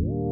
Whoa.